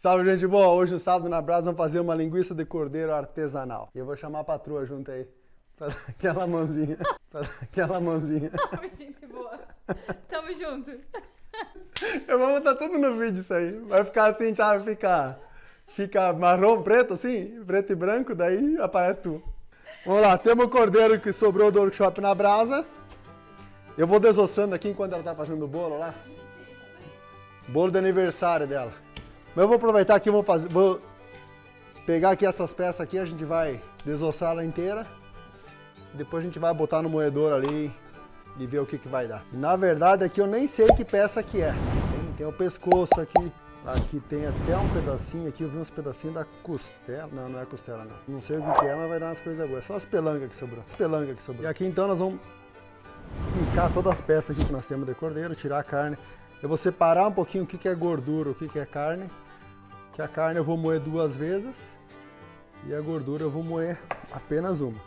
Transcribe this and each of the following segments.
Salve, gente boa! Hoje, no sábado na Brasa, vamos fazer uma linguiça de cordeiro artesanal. E eu vou chamar a patroa junto aí. Pra dar aquela mãozinha. Pra dar aquela mãozinha. Salve, gente boa. Tamo junto. Eu vou botar tudo no vídeo isso aí. Vai ficar assim, sabe? Fica, fica marrom, preto assim, preto e branco, daí aparece tu. Vamos lá, temos o cordeiro que sobrou do workshop na brasa. Eu vou desossando aqui enquanto ela tá fazendo o bolo lá. Bolo de aniversário dela. Mas eu vou aproveitar aqui, vou fazer, vou pegar aqui essas peças aqui, a gente vai desossar ela inteira. Depois a gente vai botar no moedor ali e ver o que, que vai dar. Na verdade aqui eu nem sei que peça que é. Tem, tem o pescoço aqui, aqui tem até um pedacinho, aqui eu vi uns pedacinhos da costela. Não, não é costela não. Não sei o que, que é, mas vai dar umas coisas boas. Só as pelancas que sobrou. Pelanga que sobrou. E aqui então nós vamos picar todas as peças aqui que nós temos de cordeiro, tirar a carne. Eu vou separar um pouquinho o que, que é gordura, o que, que é carne. Que a carne eu vou moer duas vezes e a gordura eu vou moer apenas uma.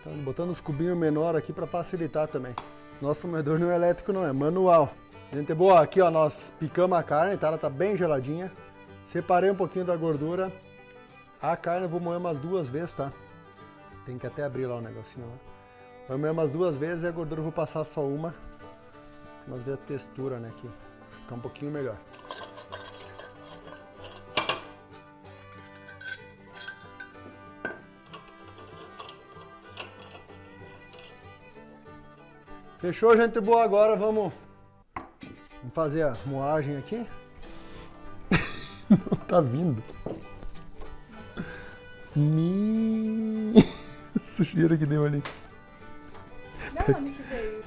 Então, botando os cubinhos menor aqui para facilitar também. Nosso moedor não é elétrico não, é manual. Gente boa, aqui ó, nós picamos a carne, tá? Ela tá bem geladinha. Separei um pouquinho da gordura. A carne eu vou moer umas duas vezes, tá? Tem que até abrir lá o negocinho lá. Vou moer umas duas vezes e a gordura eu vou passar só uma. Nós ver a textura, né, aqui. Ficar um pouquinho melhor. Fechou, gente boa? Agora vamos, fazer a moagem aqui. Não tá vindo. Me... Sujeira que deu ali. Da onde que veio?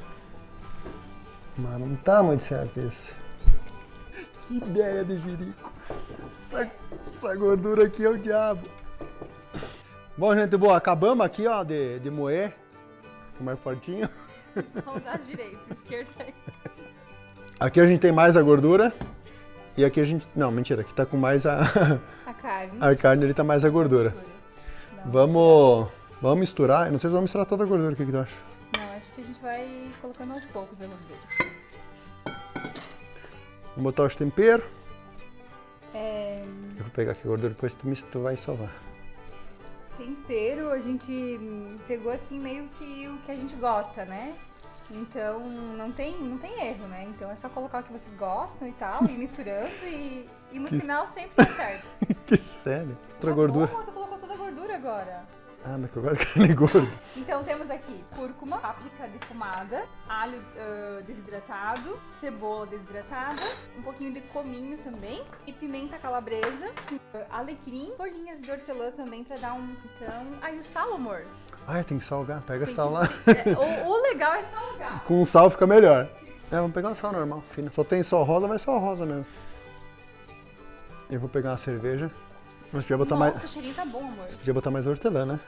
Mas não tá muito certo isso. Que ideia de jirico. Essa, essa gordura aqui é o diabo. Bom, gente boa, acabamos aqui, ó, de, de moer. Tô mais fortinho. Só o braço direito, esquerdo aí. Aqui a gente tem mais a gordura. E aqui a gente... Não, mentira, aqui tá com mais a... A carne. A carne ali tá mais a gordura. Não, Vamos... Vamos misturar. Eu não sei se vamos misturar toda a gordura. O que, que tu acha? Não, acho que a gente vai colocando aos poucos a gordura. Vamos botar os temperos. É, Eu vou pegar aqui a gordura, depois tu, tu vai sovar. Tempero, a gente pegou assim meio que o que a gente gosta, né? Então não tem, não tem erro, né? Então é só colocar o que vocês gostam e tal, e misturando e, e no final sempre dá certo. que sério. Outra Tá gordura. Bom, tu colocou toda a gordura agora. Ah, mas que eu gosto de carne gorda. Então temos aqui cúrcuma, páprica defumada, alho ah, desidratado, cebola desidratada, um pouquinho de cominho também e pimenta calabresa, ah, alecrim, bolinhas de hortelã também pra dar um então. Aí o sal, amor. Ai, tem que salgar. Pega Tem sal lá. é, o, o legal é salgar. Com sal fica melhor. É, vamos pegar o sal normal, fino. Só tem sal rosa, vai sal rosa mesmo. Eu vou pegar uma cerveja. Mas podia botar Nossa, mais. o cheirinho tá bom, amor. Podia botar mais hortelã, né?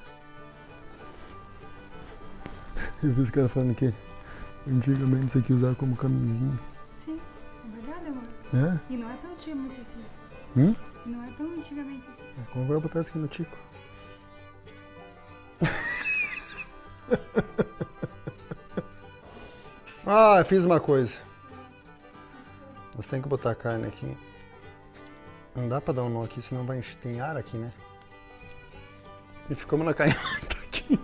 Eu vi os caras falando que antigamente isso aqui usava como camisinha. Sim, é verdade, amor. É? E não é tão antigamente assim. Hum? E não é tão antigamente assim. Como vai botar isso aqui no tico? ah, fiz uma coisa. Nós temos que botar a carne aqui. Não dá pra dar um nó aqui, senão vai encher. Tem ar aqui, né? E ficamos na canhota aqui.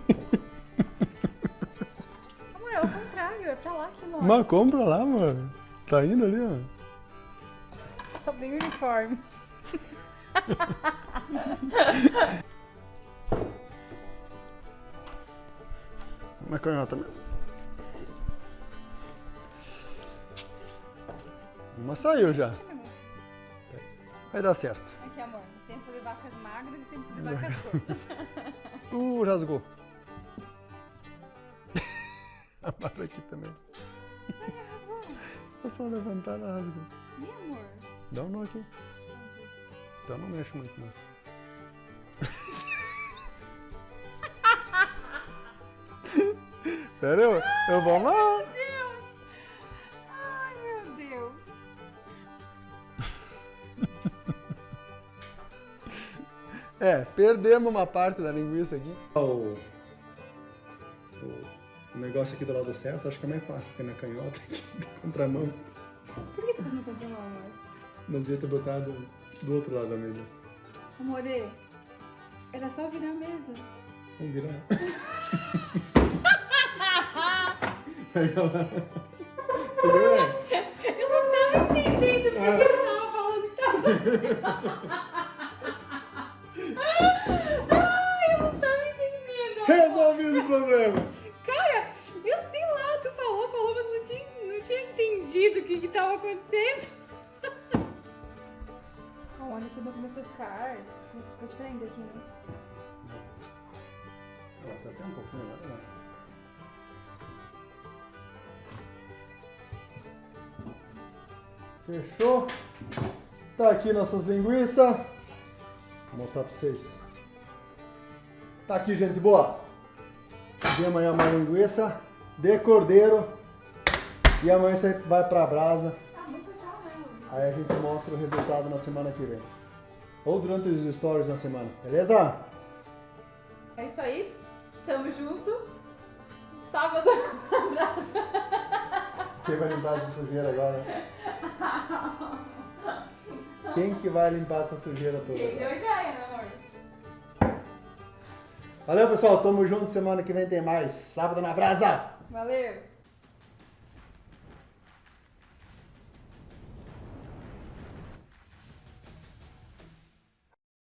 Amor, é o contrário, é pra lá que mora. Mas compra lá, mano. Tá indo ali, ó. Tá bem uniforme. Na canhota mesmo. Uma saiu já. Vai dar certo. Aqui, amor. Tempo de vacas magras e tempo de vacas gordas. Uh, rasgou. A barra aqui também. Ai, rasgou. É só levantar, ela rasgou. Ih, amor. Dá um nó aqui. Então não mexe muito, não. Sério? Eu vou lá. É, perdemos uma parte da linguiça aqui. O, o negócio aqui do lado certo, acho que é mais fácil, porque na canhota aqui, contramão, Por que tá fazendo contramão, amor? nós devia ter botado Do outro lado da mesa. Amore, era só virar a mesa. Vamos virar. Pega lá. Você viu, é? Eu não tava entendendo porque Ah. ele tava falando que tava. Que não começou a ficar. Começou a ficar diferente aqui, né? Ó, Tá até um pouquinho né? Fechou? Tá aqui nossas linguiças. Vou mostrar pra vocês. Tá aqui, gente boa. De amanhã uma linguiça de cordeiro. E amanhã você vai pra brasa. Muito já, né? Aí a gente mostra o resultado na semana que vem. Ou durante os stories na semana, beleza? É isso aí. Tamo junto. Sábado, abraço. Quem vai limpar essa sujeira agora? Quem que vai limpar essa sujeira toda? Quem deu ideia, né, amor? Valeu, pessoal. Tamo junto. Semana que vem tem mais. Sábado na brasa. Valeu.